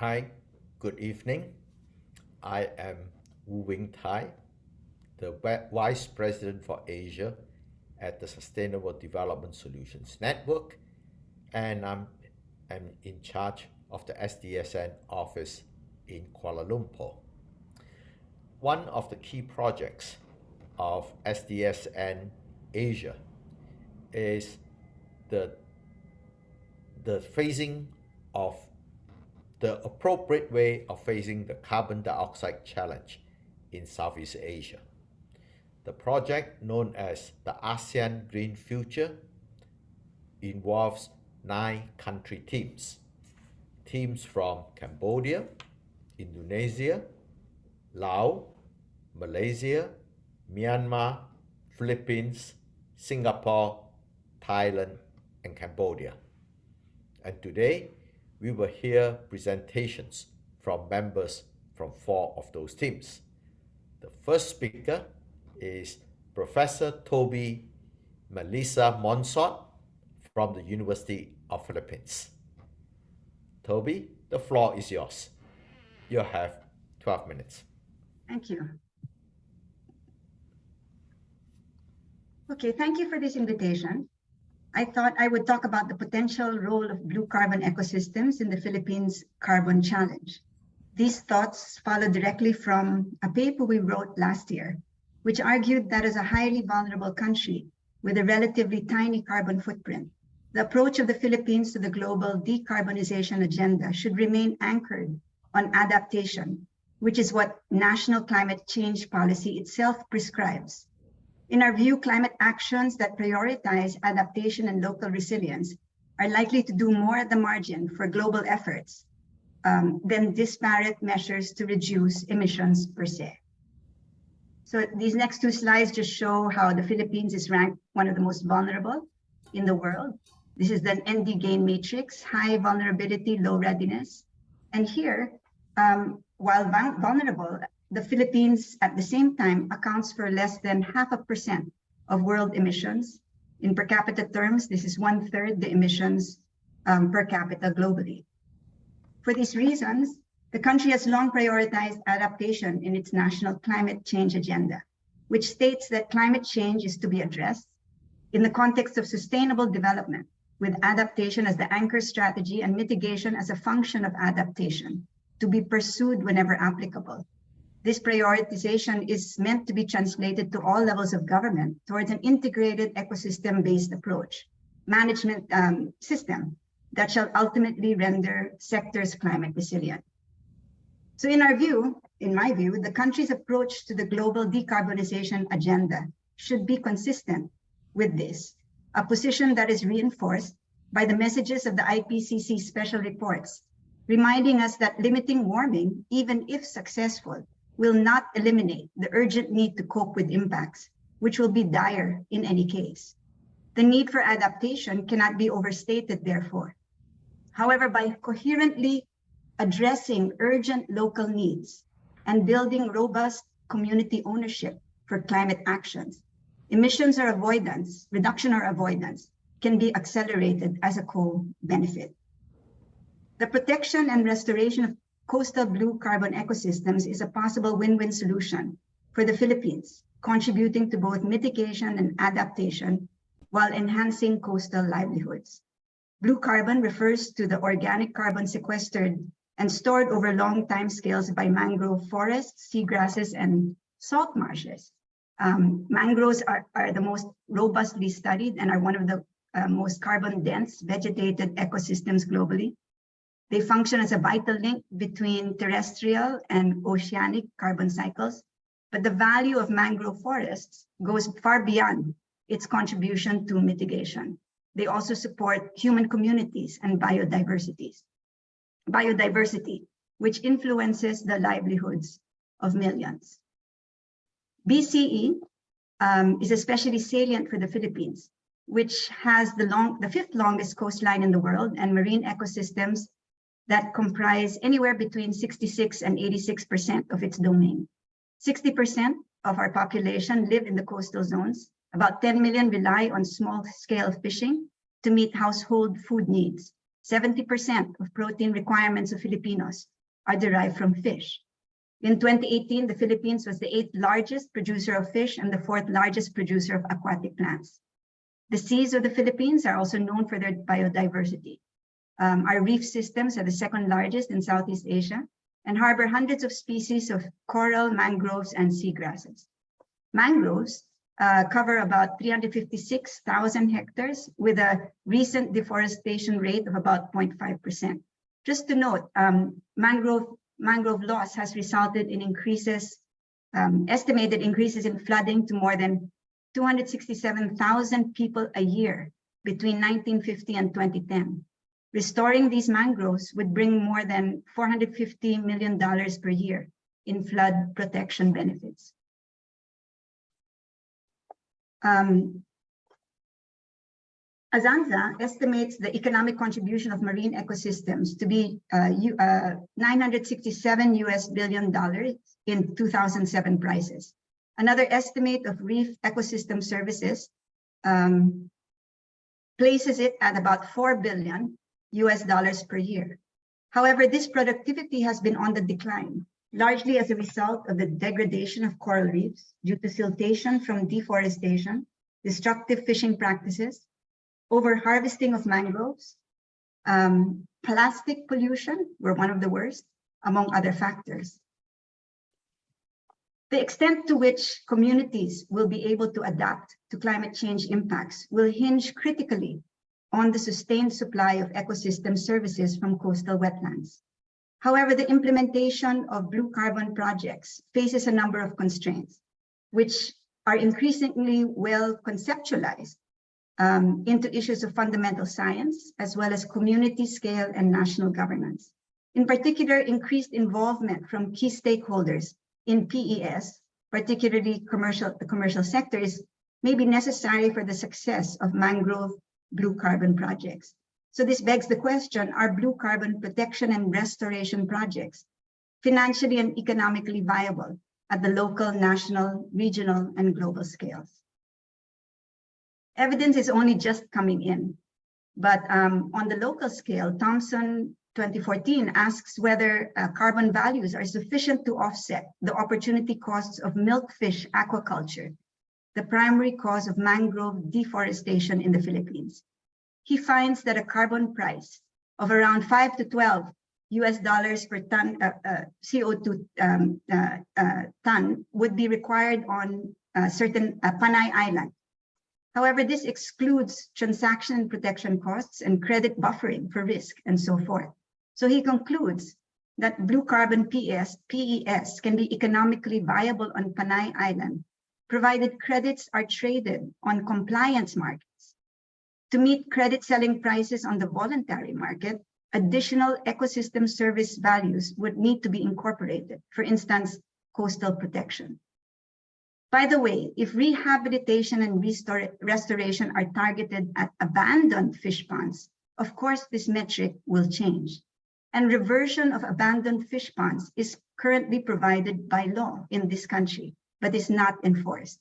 Hi, good evening. I am Woo Wing Thye, the Vice President for Asia at the Sustainable Development Solutions Network, and I'm, I'm in charge of the SDSN office in Kuala Lumpur. One of the key projects of SDSN Asia is the, the phasing of the appropriate way of facing the carbon dioxide challenge in Southeast Asia. The project known as the ASEAN Green Future involves nine country teams. Teams from Cambodia, Indonesia, Laos, Malaysia, Myanmar, Philippines, Singapore, Thailand, and Cambodia. And today, we will hear presentations from members from four of those teams. The first speaker is Professor Toby Melissa Monsod from the University of Philippines. Toby, the floor is yours. You have 12 minutes. Thank you. Okay, thank you for this invitation. I thought I would talk about the potential role of blue carbon ecosystems in the Philippines Carbon Challenge. These thoughts follow directly from a paper we wrote last year, which argued that as a highly vulnerable country with a relatively tiny carbon footprint, the approach of the Philippines to the global decarbonization agenda should remain anchored on adaptation, which is what national climate change policy itself prescribes in our view, climate actions that prioritize adaptation and local resilience are likely to do more at the margin for global efforts um, than disparate measures to reduce emissions per se. So these next two slides just show how the Philippines is ranked one of the most vulnerable in the world. This is the ND-GAIN matrix, high vulnerability, low readiness. And here, um, while vulnerable, the Philippines at the same time accounts for less than half a percent of world emissions. In per capita terms, this is one third the emissions um, per capita globally. For these reasons, the country has long prioritized adaptation in its national climate change agenda, which states that climate change is to be addressed in the context of sustainable development with adaptation as the anchor strategy and mitigation as a function of adaptation to be pursued whenever applicable this prioritization is meant to be translated to all levels of government towards an integrated ecosystem-based approach, management um, system that shall ultimately render sectors climate resilient. So in our view, in my view, the country's approach to the global decarbonization agenda should be consistent with this, a position that is reinforced by the messages of the IPCC special reports, reminding us that limiting warming, even if successful, will not eliminate the urgent need to cope with impacts, which will be dire in any case. The need for adaptation cannot be overstated, therefore. However, by coherently addressing urgent local needs and building robust community ownership for climate actions, emissions or avoidance, reduction or avoidance, can be accelerated as a co-benefit. The protection and restoration of coastal blue carbon ecosystems is a possible win-win solution for the Philippines, contributing to both mitigation and adaptation while enhancing coastal livelihoods. Blue carbon refers to the organic carbon sequestered and stored over long time scales by mangrove forests, seagrasses, and salt marshes. Um, mangroves are, are the most robustly studied and are one of the uh, most carbon dense vegetated ecosystems globally. They function as a vital link between terrestrial and oceanic carbon cycles, but the value of mangrove forests goes far beyond its contribution to mitigation. They also support human communities and biodiversities, biodiversity, which influences the livelihoods of millions. BCE um, is especially salient for the Philippines, which has the, long, the fifth longest coastline in the world and marine ecosystems that comprise anywhere between 66 and 86% of its domain. 60% of our population live in the coastal zones. About 10 million rely on small scale fishing to meet household food needs. 70% of protein requirements of Filipinos are derived from fish. In 2018, the Philippines was the eighth largest producer of fish and the fourth largest producer of aquatic plants. The seas of the Philippines are also known for their biodiversity. Um, our reef systems are the second largest in Southeast Asia and harbor hundreds of species of coral, mangroves, and seagrasses. Mangroves uh, cover about 356,000 hectares with a recent deforestation rate of about 0.5%. Just to note, um, mangrove, mangrove loss has resulted in increases, um, estimated increases in flooding to more than 267,000 people a year between 1950 and 2010. Restoring these mangroves would bring more than $450 million per year in flood protection benefits. Um, Azanza estimates the economic contribution of marine ecosystems to be uh, uh, 967 US billion dollars in 2007 prices. Another estimate of reef ecosystem services um, places it at about 4 billion US dollars per year. However, this productivity has been on the decline, largely as a result of the degradation of coral reefs due to siltation from deforestation, destructive fishing practices, over-harvesting of mangroves, um, plastic pollution were one of the worst, among other factors. The extent to which communities will be able to adapt to climate change impacts will hinge critically on the sustained supply of ecosystem services from coastal wetlands. However, the implementation of blue carbon projects faces a number of constraints, which are increasingly well conceptualized um, into issues of fundamental science, as well as community scale and national governance. In particular, increased involvement from key stakeholders in PES, particularly commercial, the commercial sectors, may be necessary for the success of mangrove blue carbon projects. So this begs the question, are blue carbon protection and restoration projects financially and economically viable at the local, national, regional, and global scales? Evidence is only just coming in, but um, on the local scale, Thompson 2014 asks whether uh, carbon values are sufficient to offset the opportunity costs of milkfish aquaculture the primary cause of mangrove deforestation in the Philippines. He finds that a carbon price of around 5 to 12 US dollars per ton uh, uh, CO2 um, uh, uh, ton would be required on uh, certain uh, Panay Island. However, this excludes transaction protection costs and credit buffering for risk and so forth. So he concludes that blue carbon PES, PES can be economically viable on Panay Island provided credits are traded on compliance markets. To meet credit selling prices on the voluntary market, additional ecosystem service values would need to be incorporated, for instance, coastal protection. By the way, if rehabilitation and restoration are targeted at abandoned fish ponds, of course, this metric will change. And reversion of abandoned fish ponds is currently provided by law in this country but is not enforced.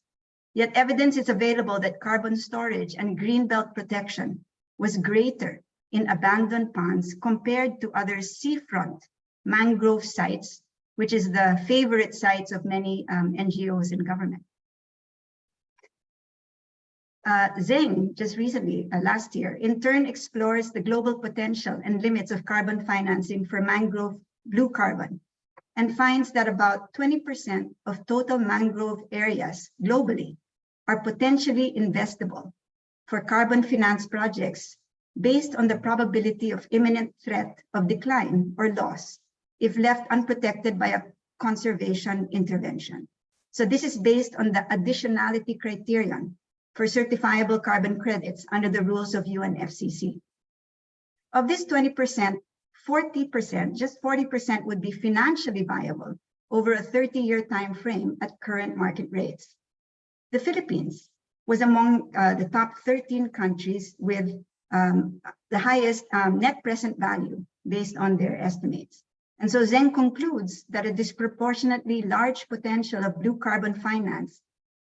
Yet evidence is available that carbon storage and greenbelt protection was greater in abandoned ponds compared to other seafront mangrove sites, which is the favorite sites of many um, NGOs and government. Uh, Zeng, just recently, uh, last year, in turn explores the global potential and limits of carbon financing for mangrove blue carbon and finds that about 20% of total mangrove areas globally are potentially investable for carbon finance projects based on the probability of imminent threat of decline or loss if left unprotected by a conservation intervention. So this is based on the additionality criterion for certifiable carbon credits under the rules of UNFCCC. Of this 20%, 40%, just 40% would be financially viable over a 30-year time frame at current market rates. The Philippines was among uh, the top 13 countries with um, the highest um, net present value based on their estimates. And so Zeng concludes that a disproportionately large potential of blue carbon finance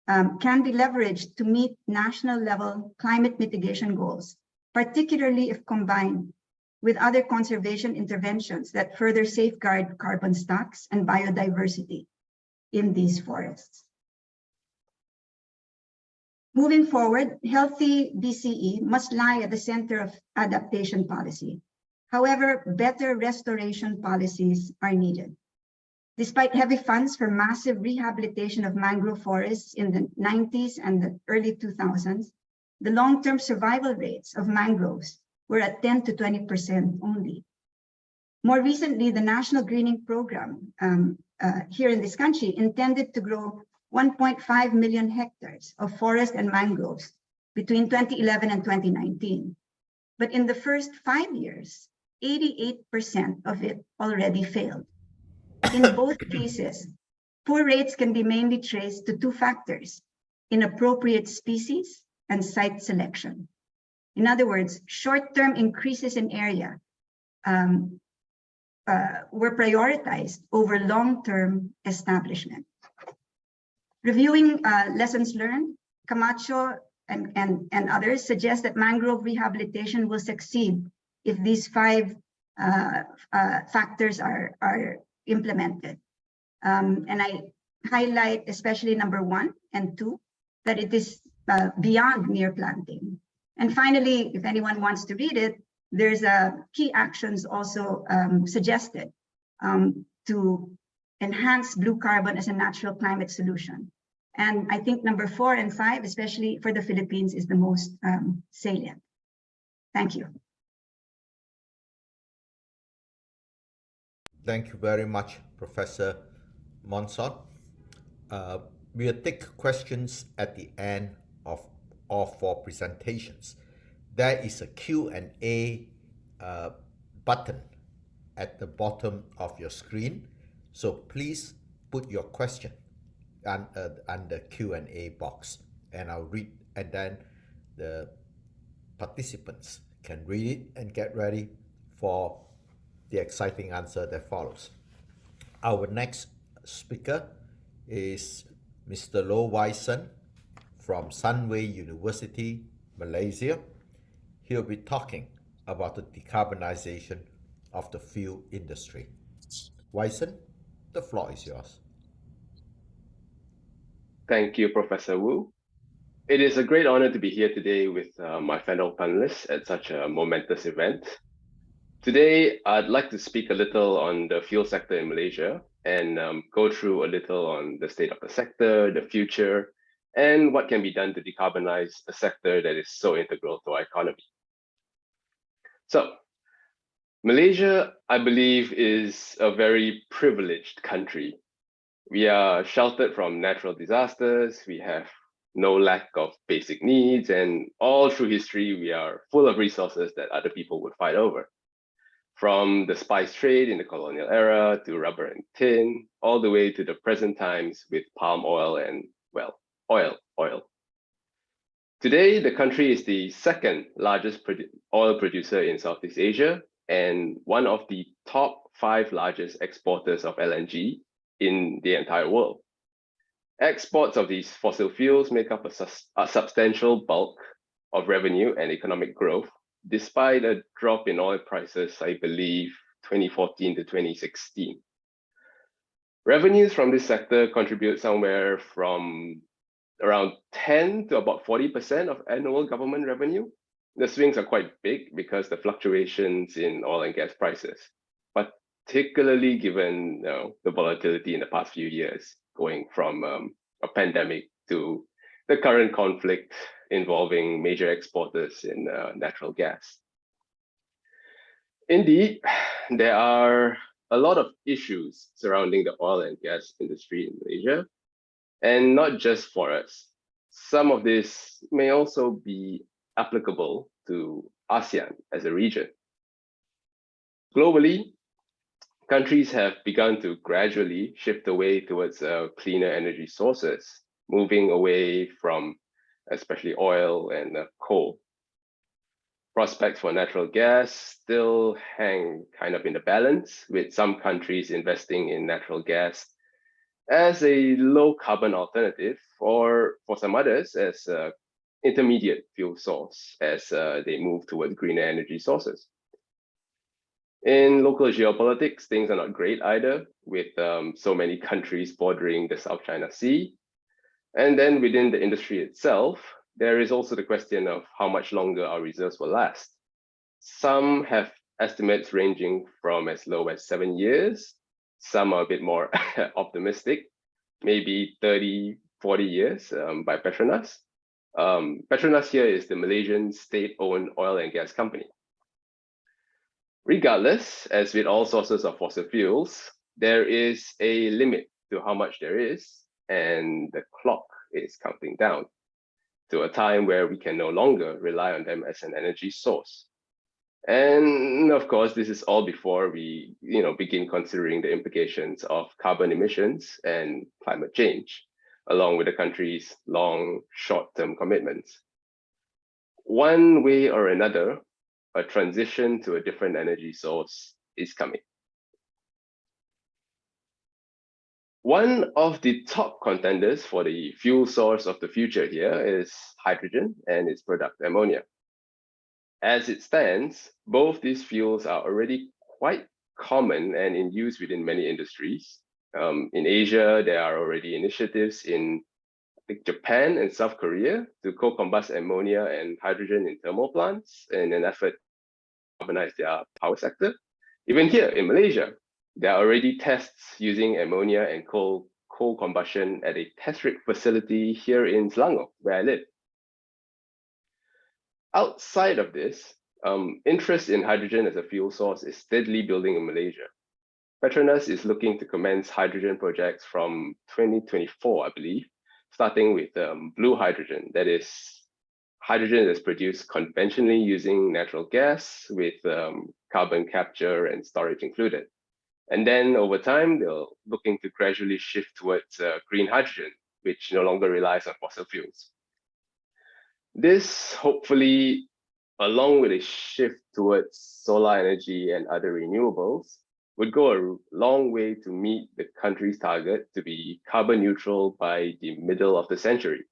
um, can be leveraged to meet national level climate mitigation goals, particularly if combined with other conservation interventions that further safeguard carbon stocks and biodiversity in these forests. Moving forward, healthy BCE must lie at the center of adaptation policy. However, better restoration policies are needed. Despite heavy funds for massive rehabilitation of mangrove forests in the 90s and the early 2000s, the long-term survival rates of mangroves were at 10 to 20% only. More recently, the National Greening Program um, uh, here in this country intended to grow 1.5 million hectares of forest and mangroves between 2011 and 2019. But in the first five years, 88% of it already failed. In both cases, poor rates can be mainly traced to two factors, inappropriate species and site selection. In other words, short-term increases in area um, uh, were prioritized over long-term establishment. Reviewing uh, lessons learned, Camacho and, and, and others suggest that mangrove rehabilitation will succeed if these five uh, uh, factors are, are implemented. Um, and I highlight especially number one and two, that it is uh, beyond mere planting. And finally, if anyone wants to read it, there's a key actions also um, suggested um, to enhance blue carbon as a natural climate solution. And I think number four and five, especially for the Philippines, is the most um, salient. Thank you. Thank you very much, Professor Monsod. Uh, we'll take questions at the end of all four presentations. There is a Q&A uh, button at the bottom of your screen. So please put your question on, uh, on the Q&A box and I'll read and then the participants can read it and get ready for the exciting answer that follows. Our next speaker is Mr. Low Wai Sen from Sunway University, Malaysia. He'll be talking about the decarbonization of the fuel industry. Wai Sen, the floor is yours. Thank you, Professor Woo. It is a great honor to be here today with uh, my fellow panelists at such a momentous event. Today, I'd like to speak a little on the fuel sector in Malaysia and um, go through a little on the state of the sector, the future, and what can be done to decarbonize a sector that is so integral to our economy. So, Malaysia, I believe, is a very privileged country we are sheltered from natural disasters. We have no lack of basic needs. And all through history, we are full of resources that other people would fight over. From the spice trade in the colonial era to rubber and tin, all the way to the present times with palm oil and, well, oil, oil. Today, the country is the second largest oil producer in Southeast Asia and one of the top five largest exporters of LNG in the entire world. Exports of these fossil fuels make up a, a substantial bulk of revenue and economic growth, despite a drop in oil prices, I believe, 2014 to 2016. Revenues from this sector contribute somewhere from around 10 to about 40% of annual government revenue. The swings are quite big because the fluctuations in oil and gas prices particularly given you know, the volatility in the past few years, going from um, a pandemic to the current conflict involving major exporters in uh, natural gas. Indeed, there are a lot of issues surrounding the oil and gas industry in Malaysia, and not just for us. Some of this may also be applicable to ASEAN as a region. Globally, countries have begun to gradually shift away towards uh, cleaner energy sources, moving away from especially oil and uh, coal. Prospects for natural gas still hang kind of in the balance, with some countries investing in natural gas as a low carbon alternative, or for some others as an intermediate fuel source as uh, they move towards greener energy sources. In local geopolitics, things are not great either, with um, so many countries bordering the South China Sea. And then within the industry itself, there is also the question of how much longer our reserves will last. Some have estimates ranging from as low as seven years. Some are a bit more optimistic, maybe 30, 40 years um, by Petronas. Um, Petronas here is the Malaysian state-owned oil and gas company. Regardless, as with all sources of fossil fuels, there is a limit to how much there is, and the clock is counting down to a time where we can no longer rely on them as an energy source. And of course, this is all before we you know, begin considering the implications of carbon emissions and climate change along with the country's long short-term commitments. One way or another, a transition to a different energy source is coming. One of the top contenders for the fuel source of the future here is hydrogen and its product ammonia. As it stands, both these fuels are already quite common and in use within many industries, um, in Asia, there are already initiatives in Japan and South Korea to co-combust ammonia and hydrogen in thermal plants in an effort to decarbonize their power sector. Even here in Malaysia, there are already tests using ammonia and coal co-combustion at a test rig facility here in Selangor, where I live. Outside of this, um, interest in hydrogen as a fuel source is steadily building in Malaysia. Petronas is looking to commence hydrogen projects from 2024, I believe, starting with um, blue hydrogen. That is hydrogen that's produced conventionally using natural gas with um, carbon capture and storage included. And then over time, they're looking to gradually shift towards uh, green hydrogen, which no longer relies on fossil fuels. This hopefully, along with a shift towards solar energy and other renewables, would go a long way to meet the country's target to be carbon neutral by the middle of the century.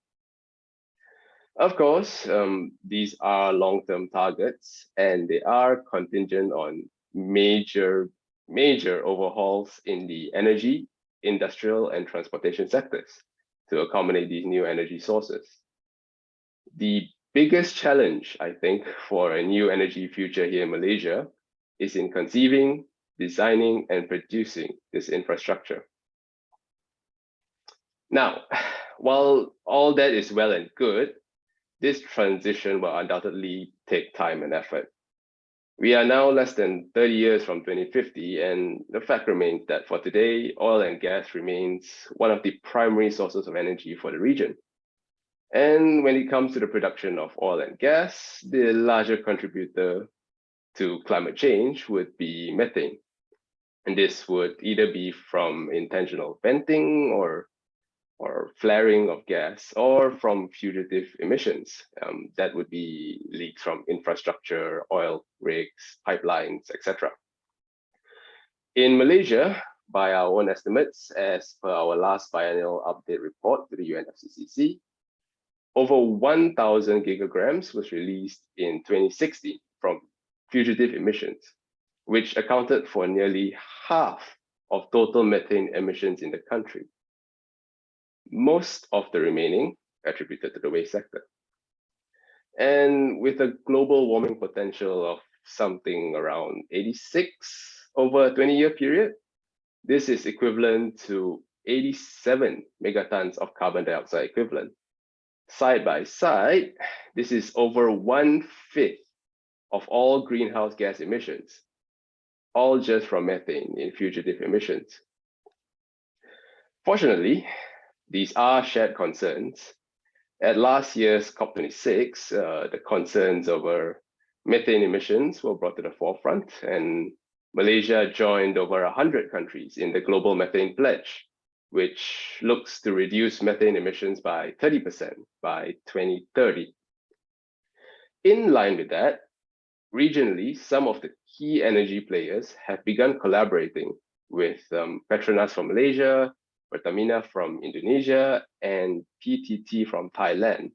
Of course, um, these are long-term targets and they are contingent on major, major overhauls in the energy, industrial and transportation sectors to accommodate these new energy sources. The biggest challenge, I think, for a new energy future here in Malaysia is in conceiving, designing and producing this infrastructure. Now, while all that is well and good, this transition will undoubtedly take time and effort. We are now less than 30 years from 2050, and the fact remains that for today, oil and gas remains one of the primary sources of energy for the region. And when it comes to the production of oil and gas, the larger contributor to climate change would be methane. And this would either be from intentional venting or or flaring of gas or from fugitive emissions. Um, that would be leaks from infrastructure, oil rigs, pipelines, etc. In Malaysia, by our own estimates, as per our last biennial update report to the UNFCCC, over 1,000 gigagrams was released in 2016 from fugitive emissions which accounted for nearly half of total methane emissions in the country. Most of the remaining attributed to the waste sector. And with a global warming potential of something around 86 over a 20 year period, this is equivalent to 87 megatons of carbon dioxide equivalent. Side by side, this is over one fifth of all greenhouse gas emissions all just from methane in fugitive emissions. Fortunately, these are shared concerns. At last year's COP26, uh, the concerns over methane emissions were brought to the forefront and Malaysia joined over 100 countries in the Global Methane Pledge, which looks to reduce methane emissions by 30% by 2030. In line with that, regionally, some of the key energy players have begun collaborating with um, Petronas from Malaysia, Pertamina from Indonesia, and PTT from Thailand,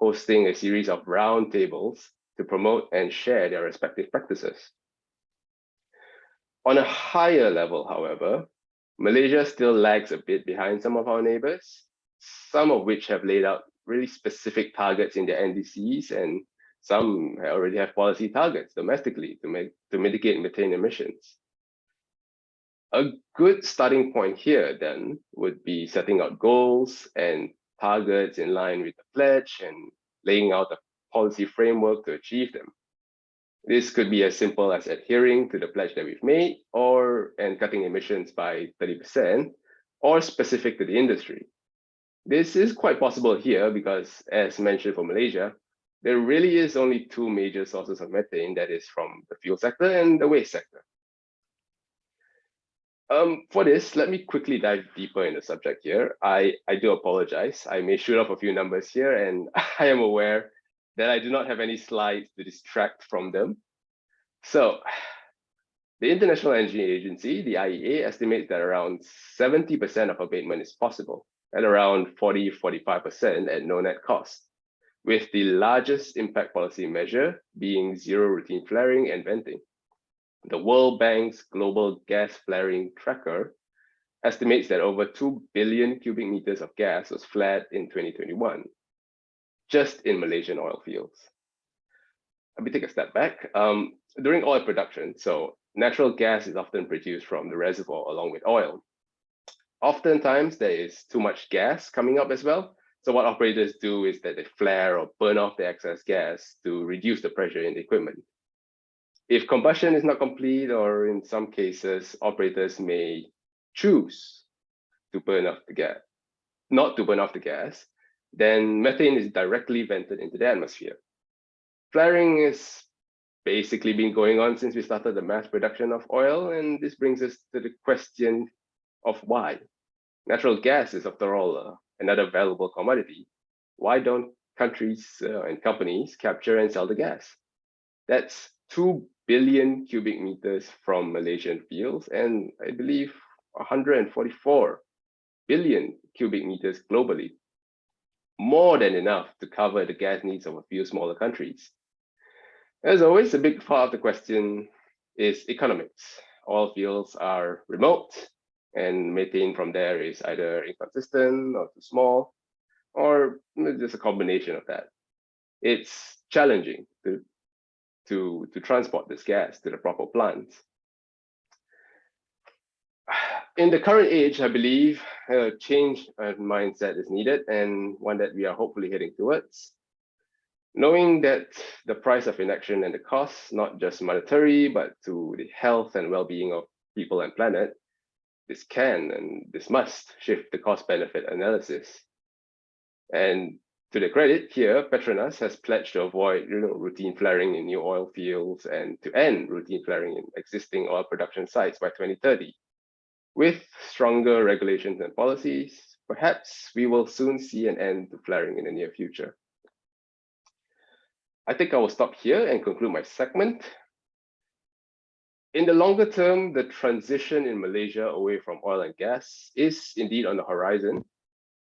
hosting a series of roundtables to promote and share their respective practices. On a higher level, however, Malaysia still lags a bit behind some of our neighbors, some of which have laid out really specific targets in their NDCs and some already have policy targets domestically to make to mitigate methane emissions. A good starting point here then would be setting out goals and targets in line with the pledge and laying out a policy framework to achieve them. This could be as simple as adhering to the pledge that we've made or and cutting emissions by 30% or specific to the industry. This is quite possible here because as mentioned for Malaysia, there really is only two major sources of methane that is from the fuel sector and the waste sector. Um, for this, let me quickly dive deeper in the subject here. I, I do apologize. I may shoot off a few numbers here and I am aware that I do not have any slides to distract from them. So the International Energy Agency, the IEA, estimates that around 70% of abatement is possible at around 40, 45% at no net cost, with the largest impact policy measure being zero routine flaring and venting. The World Bank's Global Gas Flaring Tracker estimates that over 2 billion cubic meters of gas was flared in 2021, just in Malaysian oil fields. Let me take a step back. Um, during oil production, so natural gas is often produced from the reservoir along with oil. Oftentimes there is too much gas coming up as well. So what operators do is that they flare or burn off the excess gas to reduce the pressure in the equipment. If combustion is not complete, or in some cases, operators may choose to burn off the gas, not to burn off the gas, then methane is directly vented into the atmosphere. Flaring is basically been going on since we started the mass production of oil, and this brings us to the question of why. Natural gas is, after all, uh, another valuable commodity. Why don't countries uh, and companies capture and sell the gas? That's 2 billion cubic meters from Malaysian fields, and I believe 144 billion cubic meters globally more than enough to cover the gas needs of a few smaller countries. As always, a big part of the question is economics. Oil fields are remote and methane from there is either inconsistent or too small, or just a combination of that. It's challenging to, to, to transport this gas to the proper plants in the current age, I believe a change of mindset is needed and one that we are hopefully heading towards. Knowing that the price of inaction and the costs, not just monetary, but to the health and well-being of people and planet, this can and this must shift the cost-benefit analysis. And to the credit here, Petronas has pledged to avoid you know, routine flaring in new oil fields and to end routine flaring in existing oil production sites by 2030. With stronger regulations and policies, perhaps we will soon see an end to flaring in the near future. I think I will stop here and conclude my segment. In the longer term, the transition in Malaysia away from oil and gas is indeed on the horizon.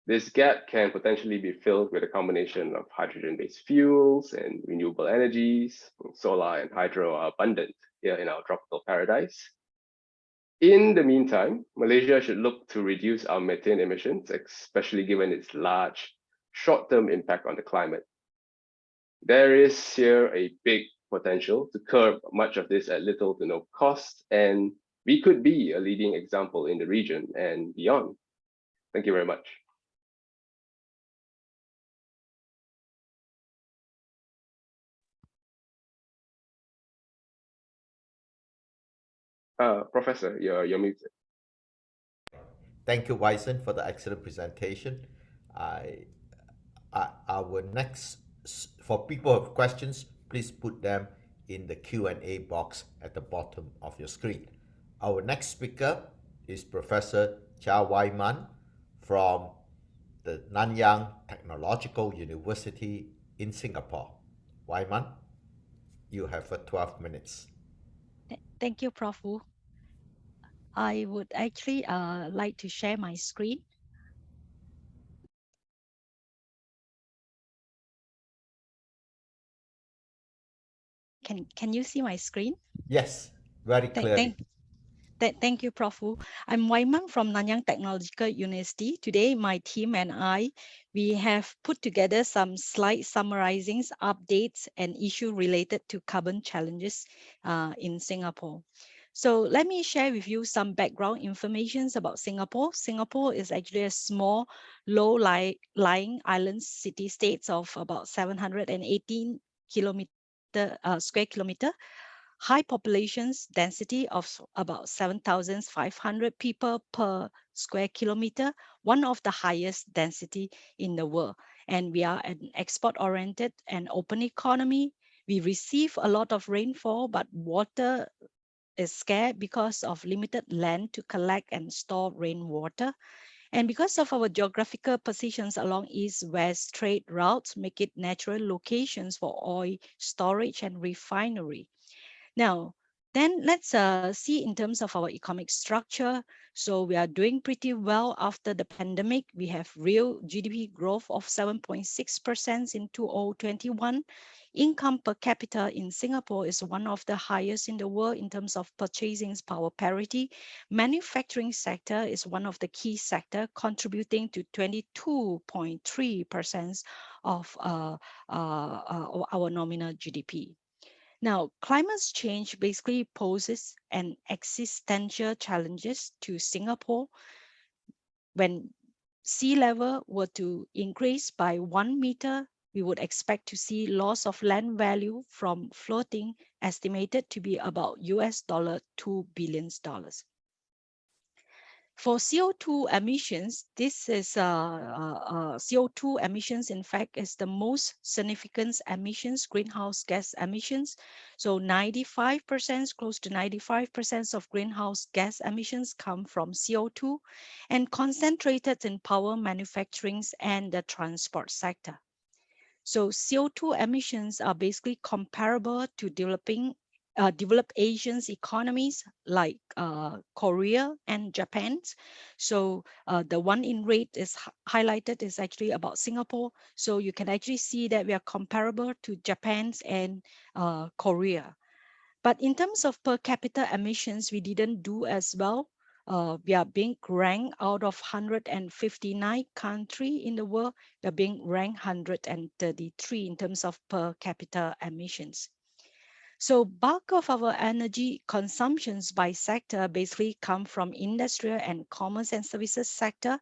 This gap can potentially be filled with a combination of hydrogen-based fuels and renewable energies. Solar and hydro are abundant here in our tropical paradise. In the meantime, Malaysia should look to reduce our methane emissions, especially given its large short-term impact on the climate. There is here a big potential to curb much of this at little to no cost, and we could be a leading example in the region and beyond. Thank you very much. Uh, Professor, you're, you're muted. Thank you, Wai Sen, for the excellent presentation. I, I, our next, for people who have questions, please put them in the Q&A box at the bottom of your screen. Our next speaker is Professor Chia Wai Mun from the Nanyang Technological University in Singapore. Wai Mun, you have 12 minutes. Thank you, Prof. Woo. I would actually uh, like to share my screen. Can, can you see my screen? Yes, very clear. Thank, Th thank you, Prof. Woo. I'm Wai Mun from Nanyang Technological University. Today, my team and I, we have put together some slide summarizing updates and issue related to carbon challenges uh, in Singapore. So let me share with you some background information about Singapore. Singapore is actually a small, low-lying island city-states of about 718 kilometer uh, square kilometer high populations density of about 7,500 people per square kilometer, one of the highest density in the world. And we are an export-oriented and open economy. We receive a lot of rainfall, but water is scarce because of limited land to collect and store rainwater. And because of our geographical positions along east-west trade routes, make it natural locations for oil storage and refinery. Now, then let's uh, see in terms of our economic structure. So we are doing pretty well after the pandemic. We have real GDP growth of 7.6% in 2021. Income per capita in Singapore is one of the highest in the world in terms of purchasing power parity. Manufacturing sector is one of the key sector contributing to 22.3% of uh, uh, uh, our nominal GDP. Now, climate change basically poses an existential challenges to Singapore. When sea level were to increase by one meter, we would expect to see loss of land value from floating estimated to be about US dollar 2 billion dollars. For CO2 emissions, this is uh, uh, uh CO2 emissions, in fact, is the most significant emissions, greenhouse gas emissions. So 95%, close to 95% of greenhouse gas emissions come from CO2 and concentrated in power manufacturing and the transport sector. So CO2 emissions are basically comparable to developing uh, developed Asian economies like uh, Korea and Japan. So uh, the one in red is highlighted is actually about Singapore. So you can actually see that we are comparable to Japan and uh, Korea. But in terms of per capita emissions, we didn't do as well. Uh, we are being ranked out of 159 country in the world. We are being ranked 133 in terms of per capita emissions. So bulk of our energy consumptions by sector basically come from industrial and commerce and services sector.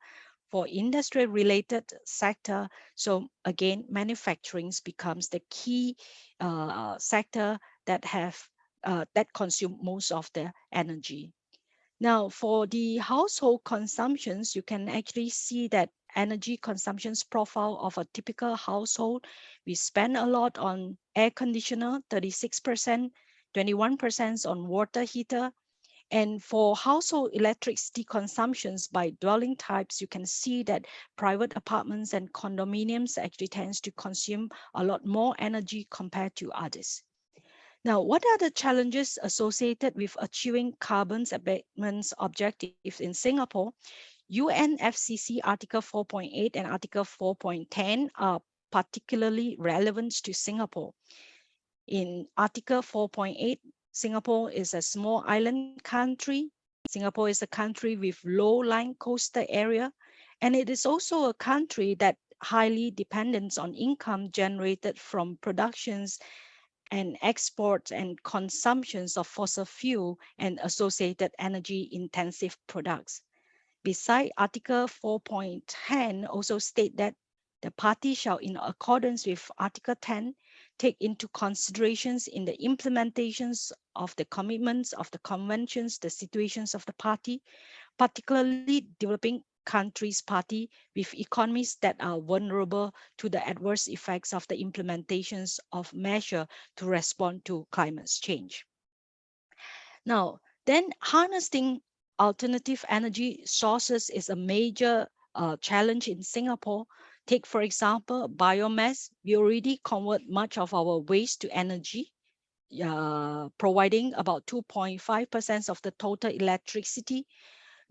For industrial related sector, so again, manufacturing becomes the key uh, sector that have uh, that consume most of the energy. Now, for the household consumptions, you can actually see that energy consumptions profile of a typical household. We spend a lot on air conditioner, 36%, 21% on water heater. And for household electricity consumptions by dwelling types, you can see that private apartments and condominiums actually tends to consume a lot more energy compared to others. Now, what are the challenges associated with achieving carbon abatement objectives in Singapore? UNFCCC Article 4.8 and Article 4.10 are particularly relevant to Singapore. In Article 4.8, Singapore is a small island country. Singapore is a country with low-lying coastal area, and it is also a country that highly depends on income generated from productions and exports and consumptions of fossil fuel and associated energy intensive products. Beside Article 4.10 also state that the party shall, in accordance with Article 10, take into considerations in the implementations of the commitments of the conventions, the situations of the party, particularly developing countries party with economies that are vulnerable to the adverse effects of the implementations of measure to respond to climate change. Now, then harnessing alternative energy sources is a major uh, challenge in Singapore. Take, for example, biomass. We already convert much of our waste to energy, uh, providing about 2.5% of the total electricity.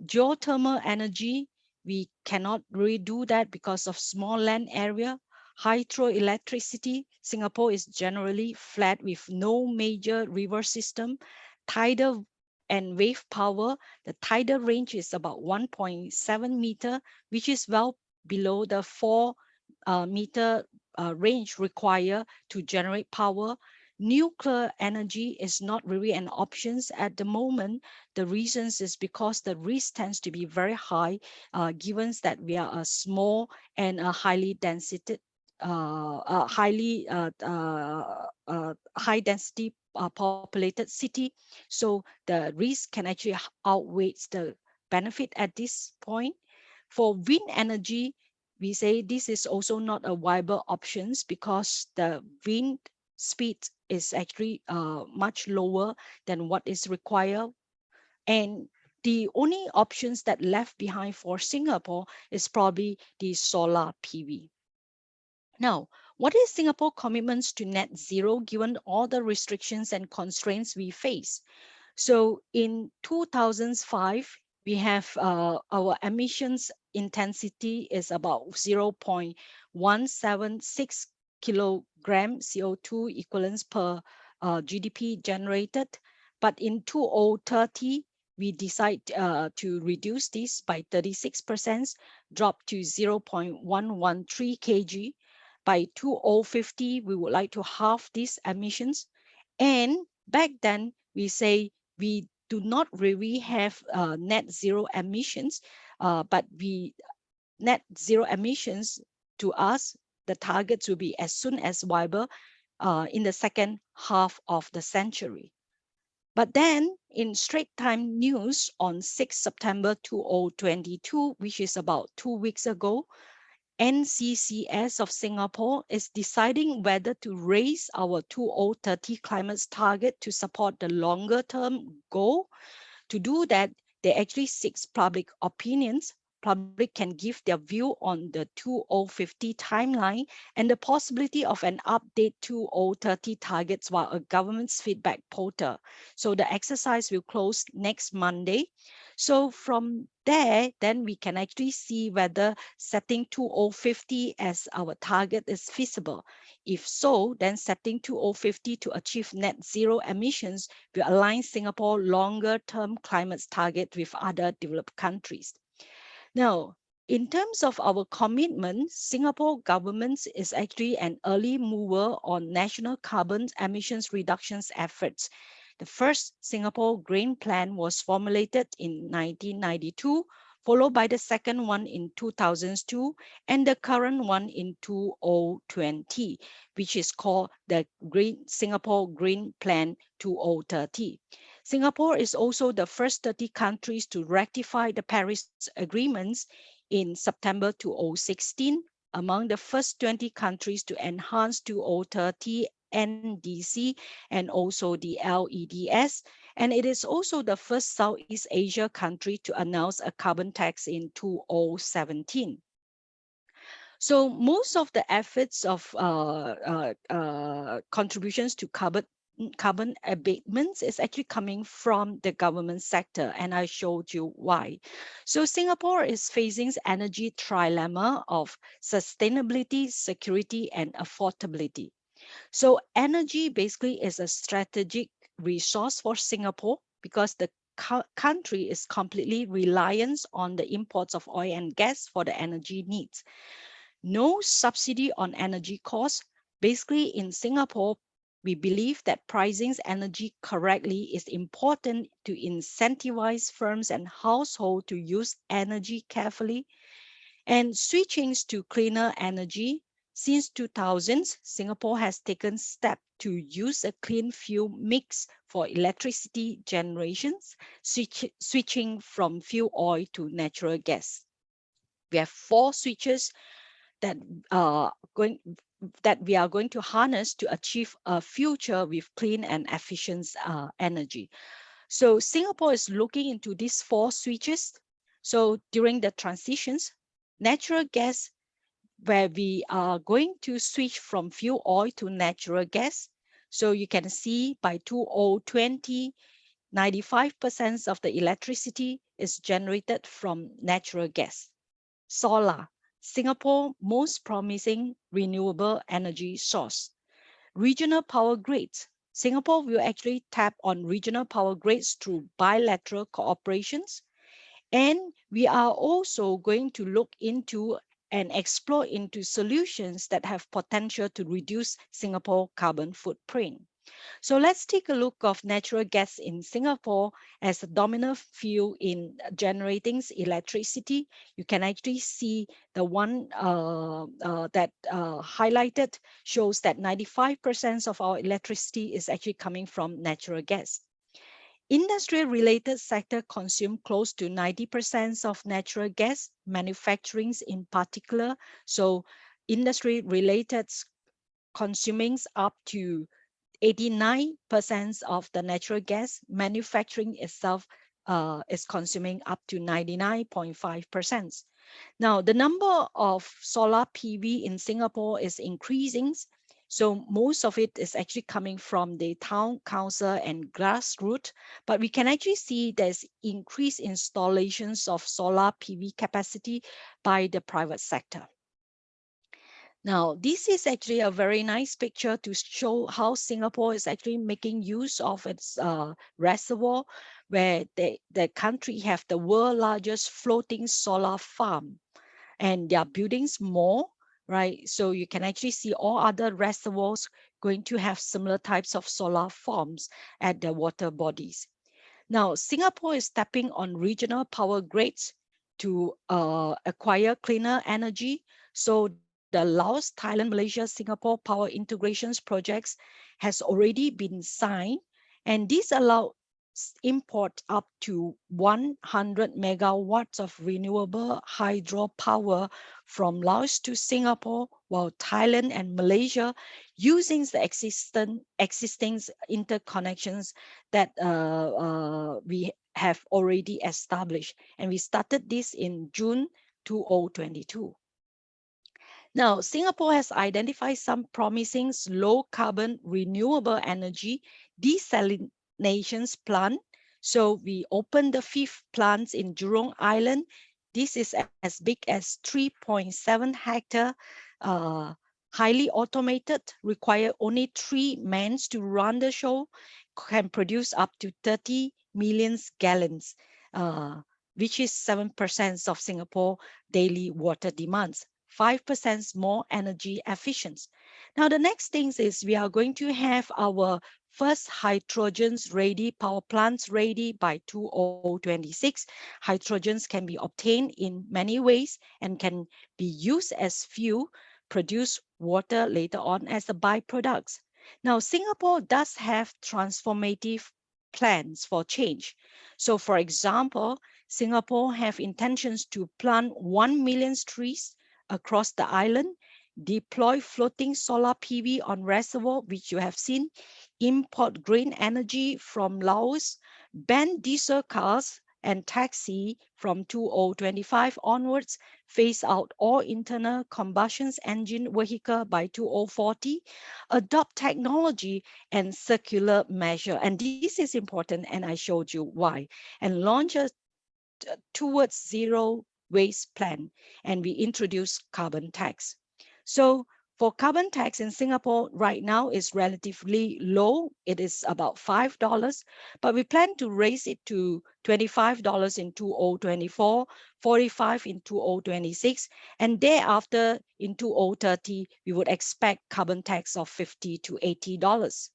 Geothermal energy, we cannot really do that because of small land area. Hydroelectricity, Singapore is generally flat with no major river system. Tidal and wave power, the tidal range is about 1.7 meter, which is well below the four uh, meter uh, range required to generate power. Nuclear energy is not really an option at the moment. The reasons is because the risk tends to be very high, uh, given that we are a small and a highly density, uh, highly uh, uh, high density uh, populated city. So the risk can actually outweigh the benefit at this point. For wind energy, we say this is also not a viable options because the wind speed is actually uh, much lower than what is required. And the only options that left behind for Singapore is probably the solar PV. Now, what is Singapore commitments to net zero given all the restrictions and constraints we face? So in 2005, we have uh, our emissions intensity is about 0.176 kilogram CO2 equivalents per uh, GDP generated. But in 2030, we decide uh, to reduce this by 36%, drop to 0.113 kg by 2050, we would like to halve these emissions. And back then, we say we do not really have uh, net zero emissions, uh, but we net zero emissions to us, the targets will be as soon as viable uh, in the second half of the century. But then in Straits Times News on 6 September 2022, which is about two weeks ago, NCCS of Singapore is deciding whether to raise our 2030 climate target to support the longer term goal. To do that, they actually seek public opinions public can give their view on the 2050 timeline and the possibility of an update 2030 targets via a government's feedback portal. So the exercise will close next Monday. So from there, then we can actually see whether setting 2050 as our target is feasible. If so, then setting 2050 to achieve net zero emissions will align Singapore longer term climate target with other developed countries. Now, in terms of our commitment, Singapore government is actually an early mover on national carbon emissions reductions efforts. The first Singapore Green Plan was formulated in 1992, followed by the second one in 2002, and the current one in 2020, which is called the Green Singapore Green Plan 2030. Singapore is also the first 30 countries to ratify the Paris agreements in September 2016, among the first 20 countries to enhance 2030 NDC and also the LEDS. And it is also the first Southeast Asia country to announce a carbon tax in 2017. So most of the efforts of uh, uh, uh, contributions to carbon carbon abatements is actually coming from the government sector and I showed you why. So Singapore is facing energy trilemma of sustainability, security and affordability. So energy basically is a strategic resource for Singapore because the country is completely reliant on the imports of oil and gas for the energy needs. No subsidy on energy costs. Basically in Singapore, we believe that pricing energy correctly is important to incentivize firms and households to use energy carefully and switching to cleaner energy. Since 2000, Singapore has taken steps to use a clean fuel mix for electricity generations, switch, switching from fuel oil to natural gas. We have four switches that are going that we are going to harness to achieve a future with clean and efficient uh, energy. So Singapore is looking into these four switches. So during the transitions, natural gas, where we are going to switch from fuel oil to natural gas. So you can see by 2020, 95% of the electricity is generated from natural gas. Solar, Singapore most promising renewable energy source. Regional power grids. Singapore will actually tap on regional power grids through bilateral cooperations. And we are also going to look into and explore into solutions that have potential to reduce Singapore carbon footprint. So let's take a look of natural gas in Singapore as a dominant fuel in generating electricity. You can actually see the one uh, uh, that uh, highlighted shows that 95% of our electricity is actually coming from natural gas. Industry-related sector consume close to 90% of natural gas, manufacturing in particular. So industry-related consuming up to 89% of the natural gas manufacturing itself uh, is consuming up to 99.5%. Now, the number of solar PV in Singapore is increasing. So most of it is actually coming from the town council and grassroots, but we can actually see there's increased installations of solar PV capacity by the private sector. Now, this is actually a very nice picture to show how Singapore is actually making use of its uh, reservoir, where they, the country have the world largest floating solar farm. And there are buildings more, right? So you can actually see all other reservoirs going to have similar types of solar farms at the water bodies. Now, Singapore is tapping on regional power grids to uh, acquire cleaner energy. So the Laos, Thailand, Malaysia, Singapore power integrations projects has already been signed, and this allows import up to 100 megawatts of renewable hydropower from Laos to Singapore, while Thailand and Malaysia using the existing, existing interconnections that uh, uh, we have already established. And we started this in June 2022. Now, Singapore has identified some promising low carbon renewable energy desalinations plant. So we opened the fifth plants in Jurong Island. This is as big as 3.7 hectare, uh, highly automated, require only three men to run the show, can produce up to 30 million gallons, uh, which is 7% of Singapore daily water demands. 5% more energy efficient. Now, the next thing is we are going to have our first hydrogens ready, power plants ready by 2026. Hydrogens can be obtained in many ways and can be used as fuel, produce water later on as a byproducts. Now, Singapore does have transformative plans for change. So for example, Singapore have intentions to plant 1 million trees across the island, deploy floating solar PV on reservoir, which you have seen, import green energy from Laos, ban diesel cars and taxi from 2025 onwards, phase out all internal combustion engine vehicle by 2040, adopt technology and circular measure. And this is important, and I showed you why. And launch a towards zero waste plan and we introduce carbon tax. So for carbon tax in Singapore right now is relatively low. It is about $5, but we plan to raise it to $25 in 2024, 45 in 2026, and thereafter in 2030, we would expect carbon tax of 50 to $80.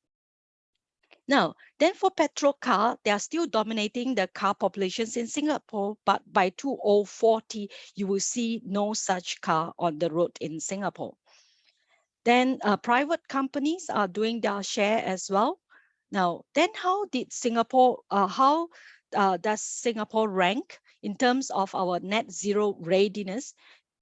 Now, then for petrol car, they are still dominating the car populations in Singapore, but by 2040, you will see no such car on the road in Singapore. Then uh, private companies are doing their share as well. Now, then how did Singapore, uh, how uh, does Singapore rank in terms of our net zero readiness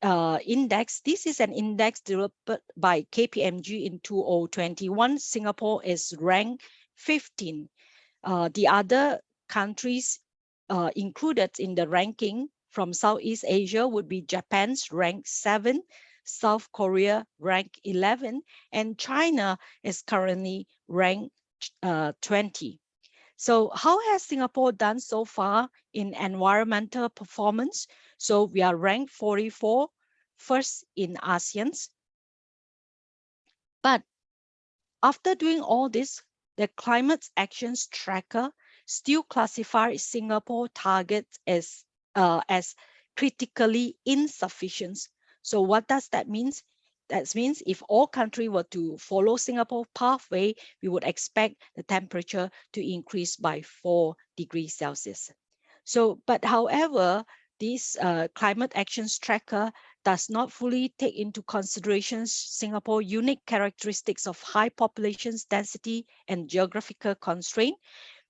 uh, index? This is an index developed by KPMG in 2021. Singapore is ranked 15. Uh, the other countries uh, included in the ranking from Southeast Asia would be Japan's rank 7, South Korea rank 11, and China is currently ranked uh, 20. So how has Singapore done so far in environmental performance? So we are ranked 44, first in ASEAN. But after doing all this, the climate actions tracker still classifies Singapore targets as, uh, as critically insufficient. So what does that mean? That means if all country were to follow Singapore pathway, we would expect the temperature to increase by four degrees Celsius. So, but however, this uh, climate actions tracker does not fully take into consideration Singapore's unique characteristics of high population density and geographical constraint,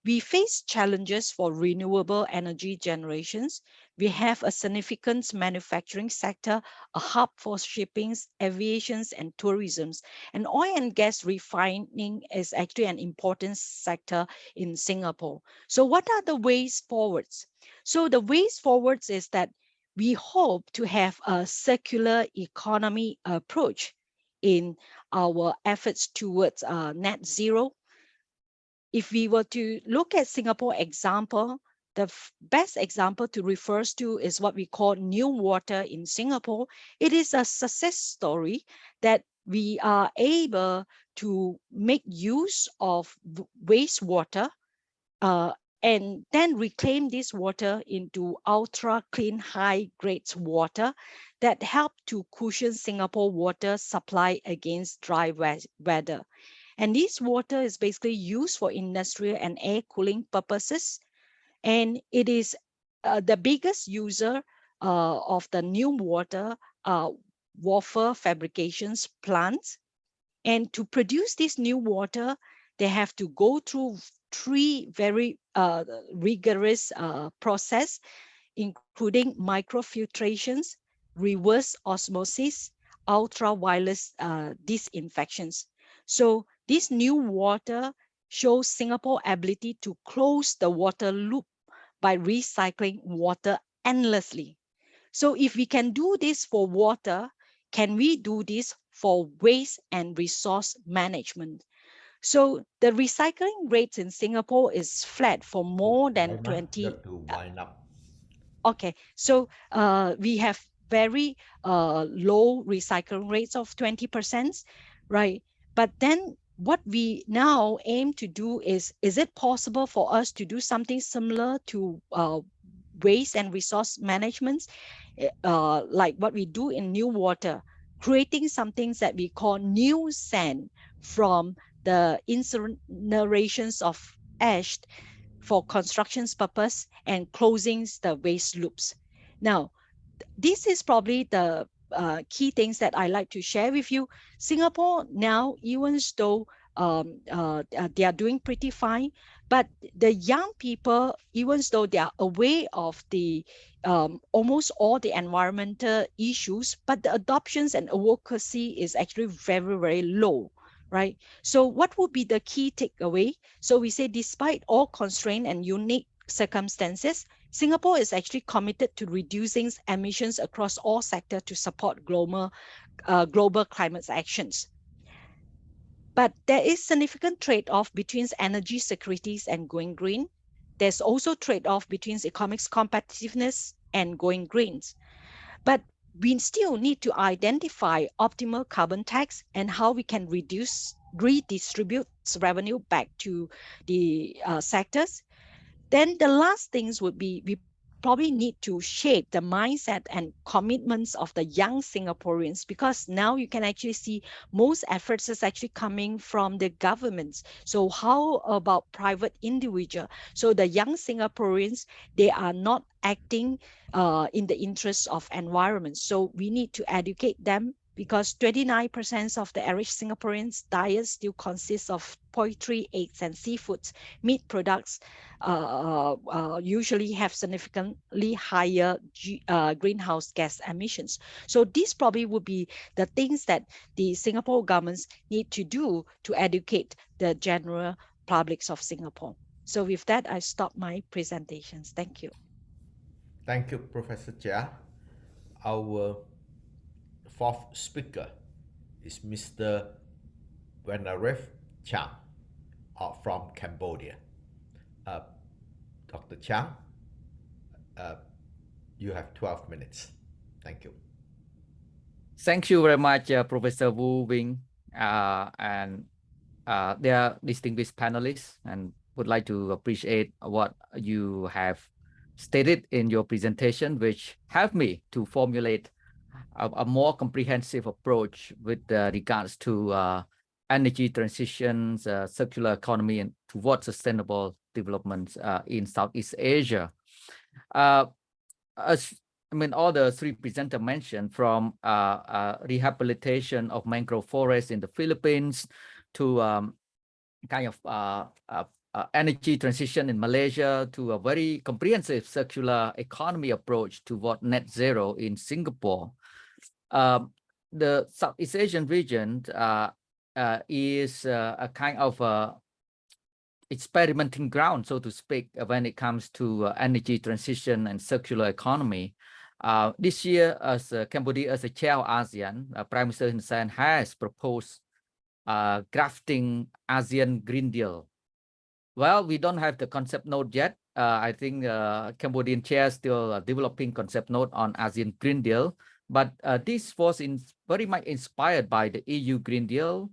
we face challenges for renewable energy generations. We have a significant manufacturing sector, a hub for shipping, aviations, and tourism. And oil and gas refining is actually an important sector in Singapore. So what are the ways forwards? So the ways forwards is that we hope to have a circular economy approach in our efforts towards uh, net zero if we were to look at Singapore example, the best example to refer to is what we call new water in Singapore. It is a success story that we are able to make use of wastewater uh, and then reclaim this water into ultra clean high grade water that help to cushion Singapore water supply against dry weather. And this water is basically used for industrial and air cooling purposes. And it is uh, the biggest user uh, of the new water uh, wafer fabrications plants. And to produce this new water, they have to go through three very uh, rigorous uh, process, including microfiltrations, reverse osmosis, ultraviolet uh, disinfections. So this new water shows Singapore ability to close the water loop by recycling water endlessly. So if we can do this for water, can we do this for waste and resource management? So the recycling rates in Singapore is flat for more than 20. To Okay, so uh, we have very uh, low recycling rates of 20%, right? But then what we now aim to do is, is it possible for us to do something similar to uh, waste and resource management, uh, like what we do in new water, creating something that we call new sand from the incinerations of ash for constructions purpose and closing the waste loops. Now, this is probably the uh, key things that I like to share with you. Singapore now, even though um, uh, they are doing pretty fine, but the young people, even though they are aware of the um, almost all the environmental issues, but the adoptions and advocacy is actually very, very low right? So what would be the key takeaway? So we say despite all constraint and unique circumstances, Singapore is actually committed to reducing emissions across all sectors to support global, uh, global climate actions. But there is significant trade-off between energy securities and going green. There's also trade-off between economic competitiveness and going greens. But we still need to identify optimal carbon tax and how we can reduce redistribute revenue back to the uh, sectors. Then the last things would be we probably need to shape the mindset and commitments of the young Singaporeans because now you can actually see most efforts is actually coming from the governments. So how about private individual? So the young Singaporeans, they are not acting uh, in the interest of environment. So we need to educate them because 29% of the average Singaporeans' diet still consists of poultry, eggs, and seafood. Meat products uh, uh, usually have significantly higher G, uh, greenhouse gas emissions. So these probably would be the things that the Singapore governments need to do to educate the general publics of Singapore. So with that, I stop my presentations. Thank you. Thank you, Professor Chia. Our fourth speaker is Mr. Vannarith Chheang uh, from Cambodia. Uh, Dr. Chheang, uh, you have 12 minutes. Thank you. Thank you very much, uh, Professor Woo Wing. Uh, and uh, their distinguished panelists and would like to appreciate what you have stated in your presentation, which helped me to formulate a, a more comprehensive approach with uh, regards to uh, energy transitions, uh, circular economy, and towards sustainable development uh, in Southeast Asia. Uh, as I mean, all the three presenters mentioned from uh, rehabilitation of mangrove forests in the Philippines to um, kind of uh, uh, uh, energy transition in Malaysia to a very comprehensive circular economy approach toward net zero in Singapore. Um, the Southeast Asian region uh, uh, is uh, a kind of a experimenting ground, so to speak, when it comes to energy transition and circular economy. this year, as Cambodia as a chair of ASEAN, Prime Minister Hun Sen has proposed uh, crafting ASEAN Green Deal. Well, we don't have the concept note yet. Uh, I think uh, Cambodian chair is still uh, developing concept note on ASEAN Green Deal, but uh, this was in very much inspired by the EU Green Deal,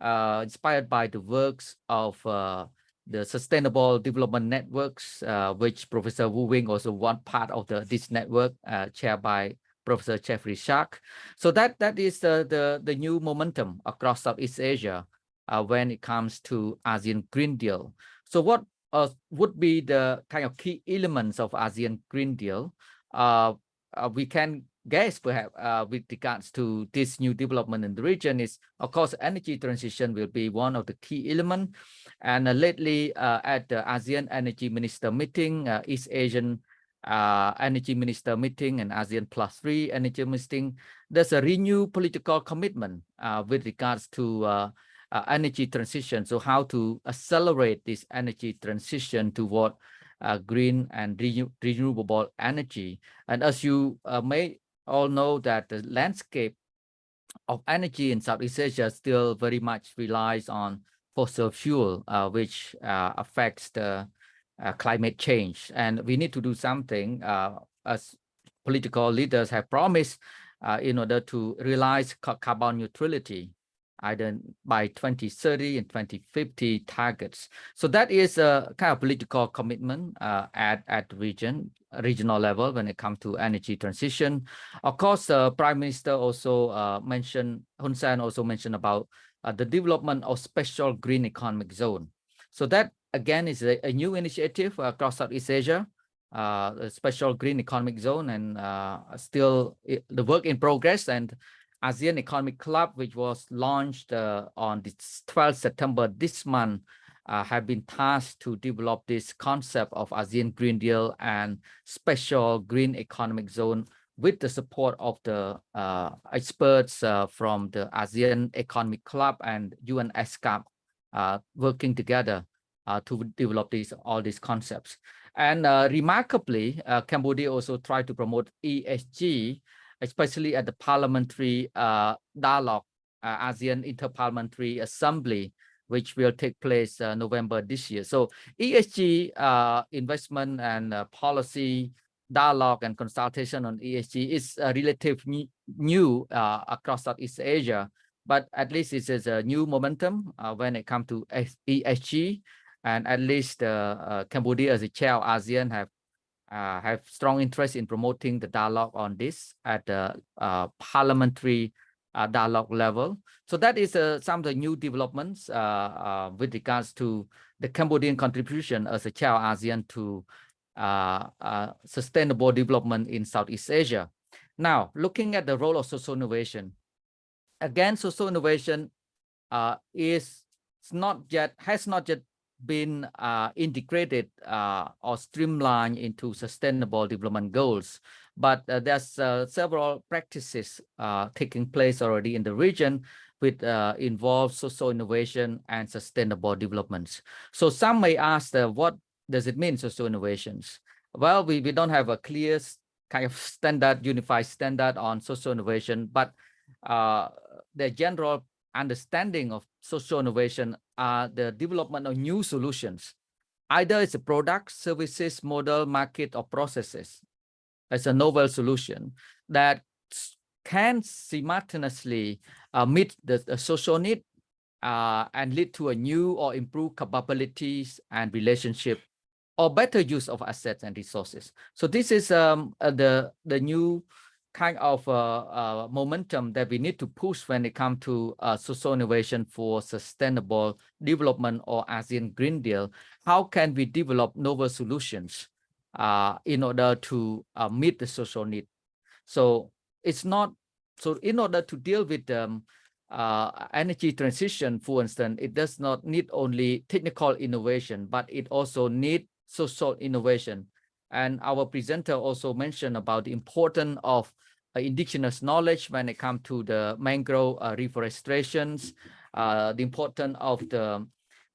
uh, inspired by the works of uh, the Sustainable Development Networks, which Professor Woo Wing also one part of the this network, chaired by Professor Jeffrey Sachs. So that that is the the, the new momentum across Southeast Asia uh, when it comes to ASEAN Green Deal. So what uh, would be the kind of key elements of ASEAN Green Deal? Uh, uh we can guess perhaps uh, with regards to this new development in the region is, of course, energy transition will be one of the key elements. And uh, lately at the ASEAN Energy Minister meeting, East Asian uh, energy minister meeting and ASEAN plus three energy meeting, there's a renewed political commitment uh, with regards to uh, uh energy transition. So how to accelerate this energy transition toward uh, green and renew renewable energy. And as you uh, may all know that the landscape of energy in Southeast Asia still very much relies on fossil fuel, which affects the uh, climate change. And we need to do something uh, as political leaders have promised uh, in order to realize carbon neutrality either by 2030 and 2050 targets. So that is a kind of political commitment uh, at, at region, regional level when it comes to energy transition. Of course, the Prime Minister also uh, mentioned, Hun Sen also mentioned about uh, the development of special green economic zone. So that again is a, a new initiative across Southeast Asia, uh, special green economic zone and uh, still the work in progress and ASEAN Economic Club, which was launched uh, on the 12th September this month, uh, have been tasked to develop this concept of ASEAN Green Deal and special green economic zone with the support of the uh, experts uh, from the ASEAN Economic Club and UN ESCAP uh, working together uh, to develop these all these concepts. And remarkably, Cambodia also tried to promote ESG, especially at the parliamentary uh, dialogue, uh, ASEAN Interparliamentary Assembly, which will take place uh, November this year. So ESG investment and policy dialogue and consultation on ESG is relatively new across Southeast Asia, but at least it is a new momentum when it comes to ESG and at least uh, uh, Cambodia as a chair of ASEAN have uh, have strong interest in promoting the dialogue on this at the uh, parliamentary uh, dialogue level. So that is uh, some of the new developments with regards to the Cambodian contribution as a chair ASEAN to sustainable development in Southeast Asia. Now, looking at the role of social innovation, again, social innovation uh, is not yet has not yet been uh, integrated uh, or streamlined into sustainable development goals. But uh, there's uh, several practices uh, taking place already in the region which uh, involve social innovation and sustainable developments. So some may ask, what does it mean, social innovations? Well, we, we don't have a clear kind of standard, unified standard on social innovation, but the general understanding of social innovation are the development of new solutions. Either it's a product, services, model, market, or processes. It's a novel solution that can simultaneously uh, meet the, the, social need uh, and lead to a new or improved capabilities and relationship or better use of assets and resources. So this is um, uh, the, the new kind of uh, uh, momentum that we need to push when it comes to uh, social innovation for sustainable development or ASEAN Green Deal. How can we develop novel solutions uh, in order to meet the social need? So it's not, so in order to deal with um, uh, energy transition, for instance, it does not need only technical innovation, but it also need social innovation and our presenter also mentioned about the importance of uh, indigenous knowledge when it comes to the mangrove uh, reforestations, uh, the importance of the,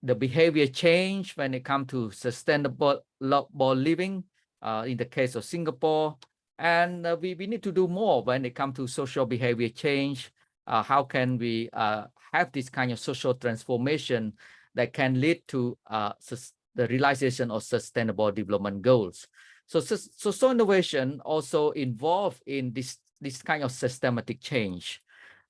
the behavior change when it comes to sustainable living uh, in the case of Singapore. And uh, we, we need to do more when it comes to social behavior change. Uh, how can we have this kind of social transformation that can lead to the realization of sustainable development goals. So, so social innovation also involved in this, this kind of systematic change.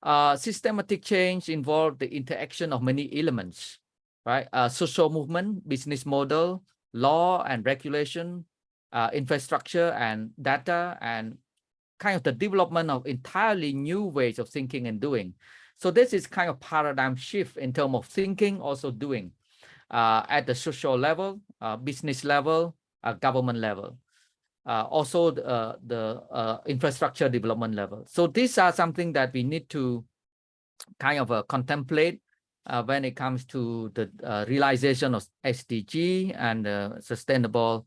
Uh, systematic change involved the interaction of many elements, right? Uh, social movement, business model, law and regulation, uh, infrastructure and data, and kind of the development of entirely new ways of thinking and doing. So this is kind of paradigm shift in terms of thinking, also doing uh, at the social level, uh, business level, uh, government level, also the, the infrastructure development level. So these are something that we need to kind of contemplate when it comes to the realization of SDG and sustainable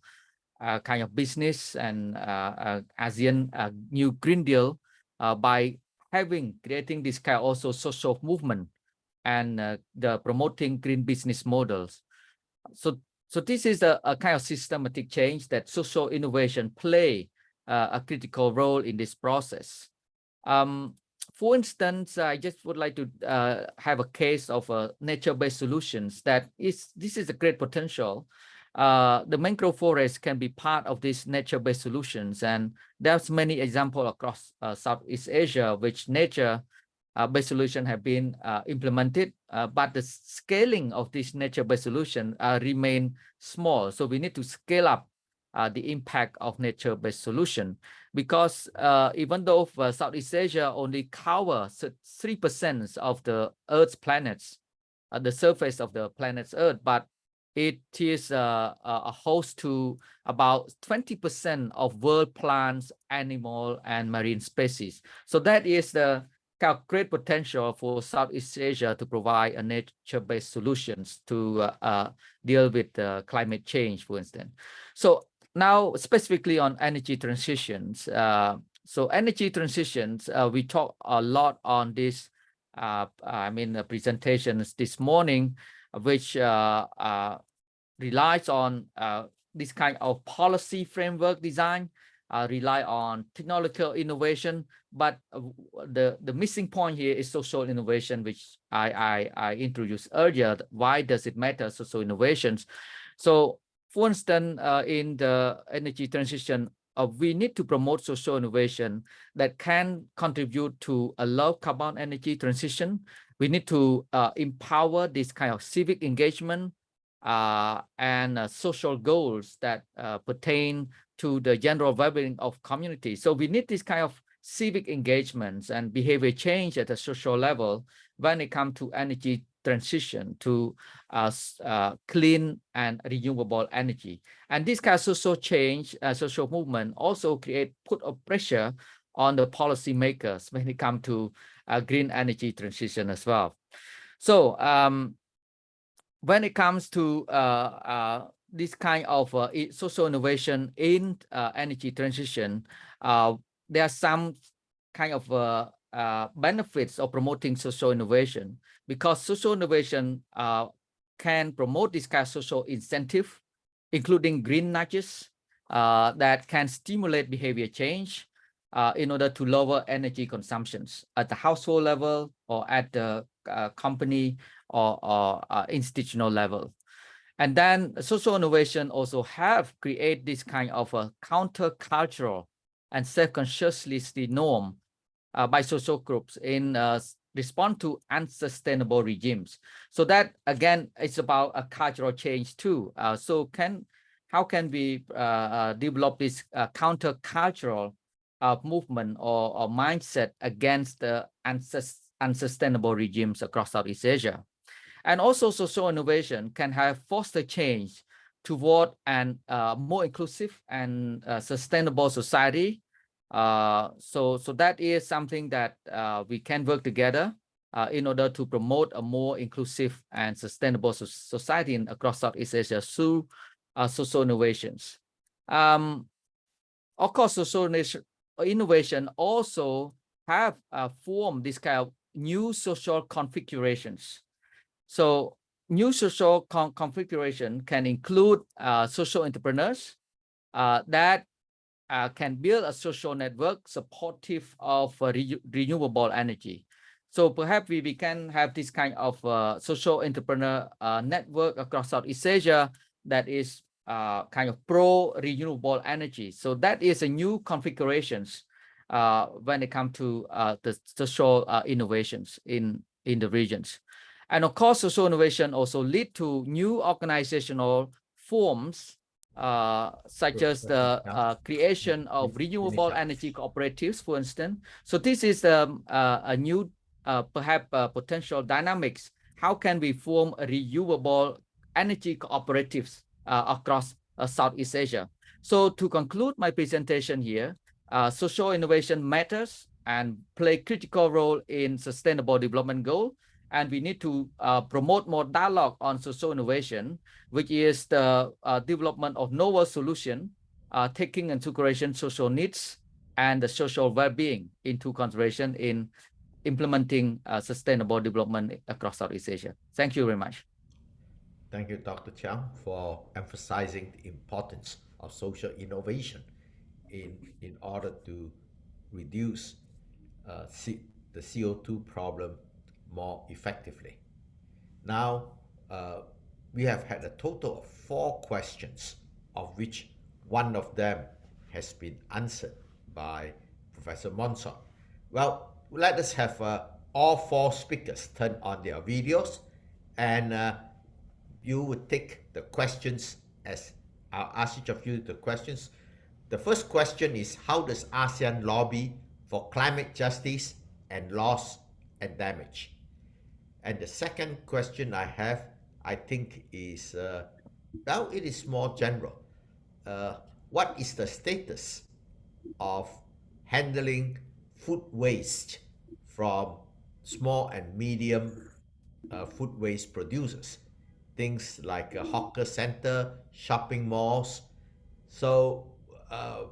uh, kind of business and uh, uh, ASEAN new Green Deal by having creating this kind of also social movement and uh, the promoting green business models. So, so this is a, a kind of systematic change that social innovation play uh, a critical role in this process. Um, for instance, I just would like to uh, have a case of uh, nature-based solutions that is, this is a great potential. Uh, the mangrove forest can be part of these nature-based solutions. And there's many examples across uh, Southeast Asia, which nature based solution have been uh, implemented, uh, but the scaling of this nature-based solution uh, remain small. So we need to scale up uh, the impact of nature-based solution because uh, even though Southeast Asia only covers 3% of the Earth's planets, the surface of the planet's Earth, but it is a host to about 20% of world plants, animal, and marine species. So that is the great potential for Southeast Asia to provide a nature-based solutions to uh, uh, deal with uh, climate change, for instance. So now specifically on energy transitions. Uh, so energy transitions, uh, we talk a lot on this, uh, I mean, the presentations this morning, which relies on this kind of policy framework design uh, rely on technological innovation, but uh, the, the missing point here is social innovation, which I, I, I introduced earlier. Why does it matter, social innovations? So for instance, uh, in the energy transition, uh, we need to promote social innovation that can contribute to a low carbon energy transition. We need to uh, empower this kind of civic engagement uh, and uh, social goals that uh, pertain to the general well-being of community. So we need this kind of civic engagements and behavior change at a social level when it comes to energy transition to uh, uh, clean and renewable energy. And this kind of social change, uh, social movement also create put a pressure on the policymakers when it comes to uh, green energy transition as well. So um, when it comes to uh, uh, this kind of uh, social innovation in uh, energy transition, uh, there are some kind of uh, uh, benefits of promoting social innovation because social innovation uh, can promote this kind of social incentive, including green nudges that can stimulate behavior change in order to lower energy consumptions at the household level or at the company or, or institutional level. And then social innovation also have create this kind of a countercultural and self-consciously norm uh, by social groups in uh, respond to unsustainable regimes. So that again, it's about a cultural change too. Uh, so can how can we uh, uh, develop this uh, counter-cultural movement or, or, mindset against the unsus unsustainable regimes across Southeast Asia? And also social innovation can have foster change toward an uh, more inclusive and uh, sustainable society. Uh, so, so that is something that uh, we can work together uh, in order to promote a more inclusive and sustainable so society in, across Southeast Asia through uh, social innovations. Um, of course, social innovation also have formed this kind of new social configurations. So new social con configuration can include uh, social entrepreneurs uh, that uh, can build a social network supportive of uh, re renewable energy. So perhaps we, we can have this kind of uh, social entrepreneur uh, network across Southeast Asia that is kind of pro renewable energy. So that is a new configurations when it comes to the social innovations in, in the regions. And of course, social innovation also lead to new organizational forms, uh, such as the uh, creation of renewable energy cooperatives, for instance. So this is um, uh, a new, uh, perhaps uh, potential dynamics. How can we form renewable energy cooperatives uh, across Southeast Asia? So to conclude my presentation here, social innovation matters and play critical role in sustainable development goal and we need to uh, promote more dialogue on social innovation, which is the uh, development of novel solution, uh, taking into consideration social needs and the social well-being into consideration in implementing uh, sustainable development across Southeast Asia. Thank you very much. Thank you, Dr. Chheang, for emphasizing the importance of social innovation in, in order to reduce uh, the CO2 problem more effectively. Now, uh, we have had a total of four questions, of which one of them has been answered by Professor Monsod. Well, let us have uh, all four speakers turn on their videos and uh, you would take the questions as I'll ask each of you the questions. The first question is how does ASEAN lobby for climate justice and loss and damage? And the second question I have, I think is, uh, now it is more general. Uh, what is the status of handling food waste from small and medium uh, food waste producers? Things like a hawker center, shopping malls. So uh,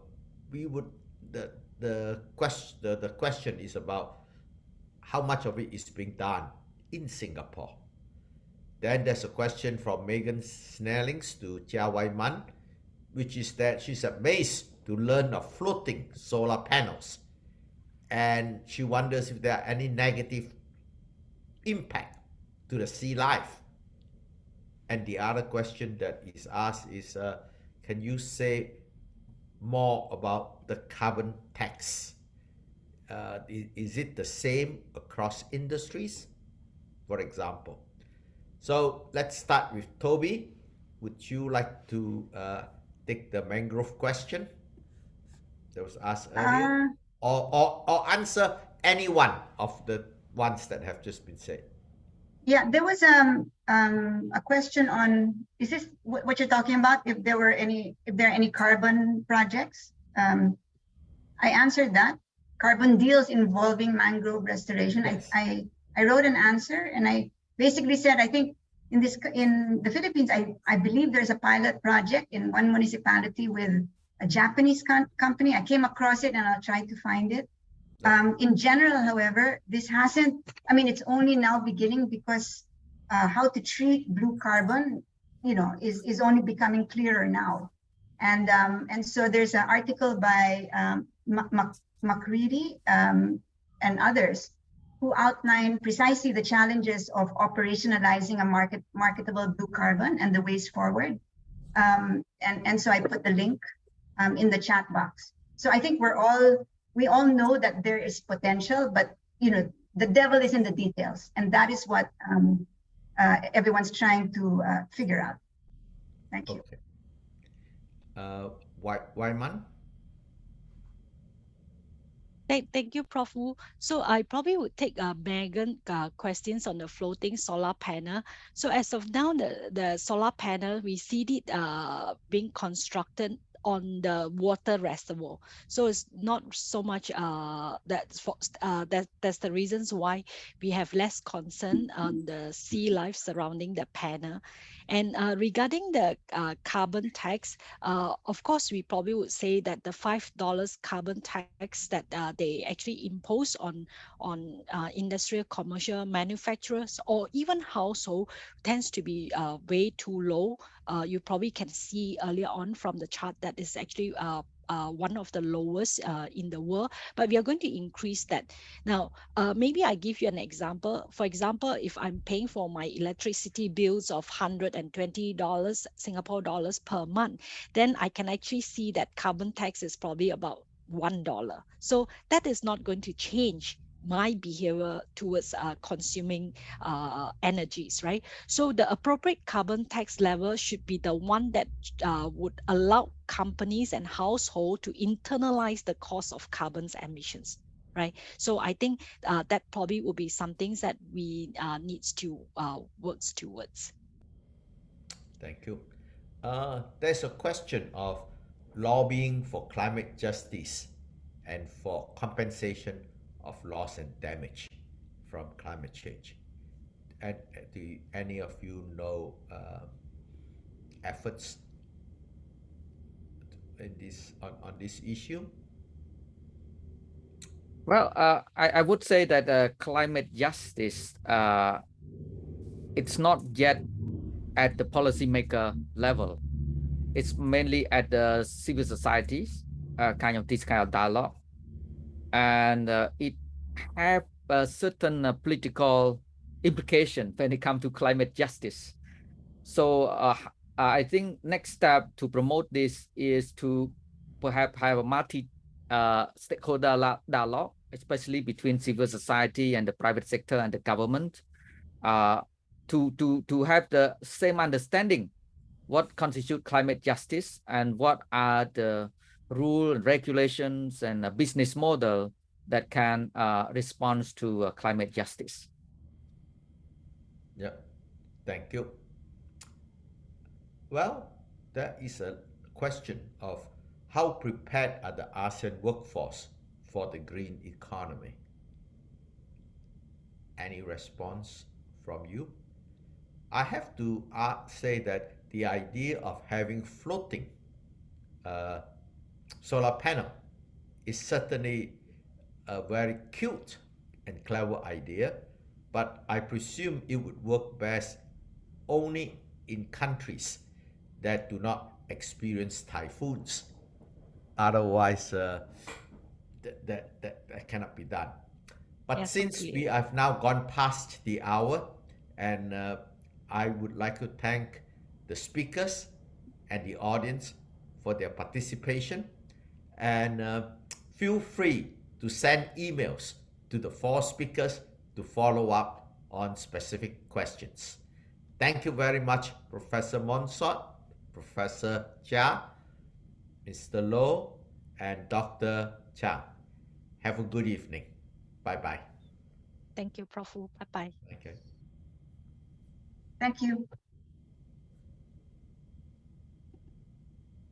we would, the, the, question, the, the question is about how much of it is being done in Singapore. Then there's a question from Megan Snellings to Chia Wai Mun, which is that she's amazed to learn of floating solar panels. And she wonders if there are any negative impact to the sea life. And the other question that is asked is, uh, can you say more about the carbon tax? Uh, is, is it the same across industries? For example. So let's start with Toby. Would you like to uh, take the mangrove question that was asked earlier? Uh, or, or, or answer any one of the ones that have just been said? Yeah, there was um, um, a question on, is this what you're talking about? If there were any, if there are any carbon projects? Um, I answered that. Carbon deals involving mangrove restoration. Yes. I, I I wrote an answer and I basically said, I think in this in the Philippines, I, I believe there's a pilot project in one municipality with a Japanese company. I came across it and I'll try to find it. Um, in general, however, this hasn't, I mean, it's only now beginning because uh, how to treat blue carbon, you know, is, is only becoming clearer now. And um, and so there's an article by um, Macreadie um, and others who outline precisely the challenges of operationalizing a market marketable blue carbon and the ways forward. Um, and, and so I put the link um, in the chat box. So I think we're all, we all know that there is potential, but you know, the devil is in the details, and that is what um, uh, everyone's trying to uh, figure out. Thank you. Okay. Uh, Wai Mun? Thank, thank you, Prof. Woo. So I probably would take uh, Megan uh, questions on the floating solar panel. So as of now, the, the solar panel, we see it uh, being constructed on the water reservoir. So it's not so much uh, that's for, uh, that, that's the reasons why we have less concern on the sea life surrounding the panel. And uh, regarding the uh, carbon tax, uh, of course, we probably would say that the $5 carbon tax that uh, they actually impose on, on uh, industrial, commercial manufacturers, or even household tends to be uh, way too low. You probably can see earlier on from the chart that is actually uh, one of the lowest uh, in the world, but we are going to increase that. Now, uh, maybe I give you an example. For example, if I'm paying for my electricity bills of $120 Singapore dollars per month, then I can actually see that carbon tax is probably about $1. So that is not going to change my behavior towards uh, consuming uh, energies, right? So the appropriate carbon tax level should be the one that uh, would allow companies and households to internalize the cost of carbon emissions, right? So I think uh, that probably will be some things that we uh, needs to uh, work towards. Thank you. Uh, there's a question of lobbying for climate justice and for compensation of loss and damage from climate change. And uh, do any of you know uh, efforts in this on, on this issue? Well, uh, I, I would say that uh, climate justice, uh, it's not yet at the policymaker level. It's mainly at the civil societies, uh, kind of this kind of dialogue and uh, it have a certain uh, political implication when it comes to climate justice. So uh, I think next step to promote this is to perhaps have a multi uh, stakeholder dialogue, especially between civil society and the private sector and the government, uh, to to to have the same understanding what constitute climate justice and what are the rule and regulations and a business model that can uh, respond to uh, climate justice. Yeah, thank you. Well, that is a question of how prepared are the ASEAN workforce for the green economy? Any response from you? I have to uh, say that the idea of having floating uh, solar panel is certainly a very cute and clever idea, but I presume it would work best only in countries that do not experience typhoons. Otherwise, uh, that, that, that, that cannot be done. But since we have now gone past the hour, and uh, I would like to thank the speakers and the audience for their participation and uh, feel free to send emails to the four speakers to follow up on specific questions. Thank you very much, Professor Monsod, Professor Chia, Mr. Loh, and Dr. Chia. Have a good evening. Bye-bye. Thank you, Prof. Bye-bye. Okay. Thank you.